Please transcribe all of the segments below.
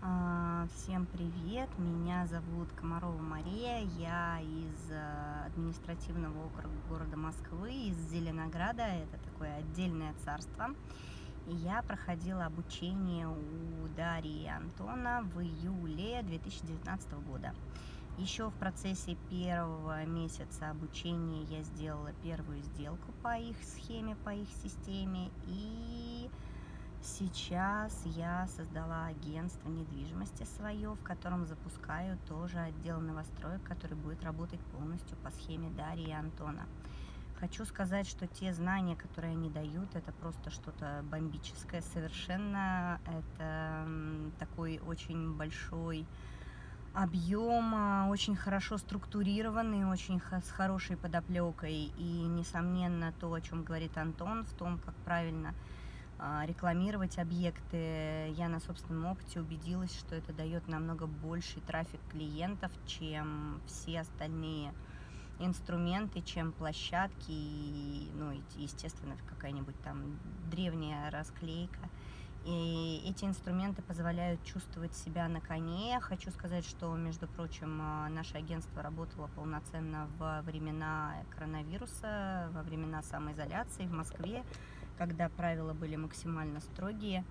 А, всем привет, меня зовут Комарова Мария, я из э, административного округа города Москвы, из Зеленограда, это такое отдельное царство. И я проходила обучение у Дарьи Антона в июле 2019 года. Еще в процессе первого месяца обучения я сделала первую сделку по их схеме, по их системе и Сейчас я создала агентство недвижимости свое, в котором запускаю тоже отдел новостроек, который будет работать полностью по схеме Дарьи и Антона. Хочу сказать, что те знания, которые они дают, это просто что-то бомбическое совершенно. Это такой очень большой объем, а, очень хорошо структурированный, очень с хорошей подоплекой. И, несомненно, то, о чем говорит Антон, в том, как правильно рекламировать объекты. Я на собственном опыте убедилась, что это дает намного больший трафик клиентов, чем все остальные инструменты, чем площадки, и, ну, естественно, какая-нибудь там древняя расклейка. И эти инструменты позволяют чувствовать себя на коне. Хочу сказать, что, между прочим, а, наше агентство работало полноценно во времена коронавируса, во времена самоизоляции в Москве когда правила были максимально строгие.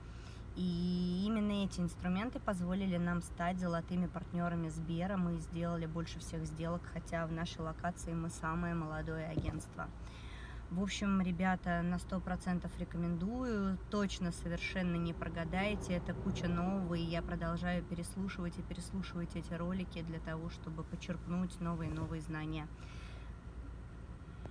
И именно эти инструменты позволили нам стать золотыми партнерами Сбера. Мы сделали больше всех сделок, хотя в нашей локации мы самое молодое агентство. В общем, ребята, на 100% рекомендую. Точно совершенно не прогадаете. Это куча нового, и я продолжаю переслушивать и переслушивать эти ролики для того, чтобы почерпнуть новые-новые знания.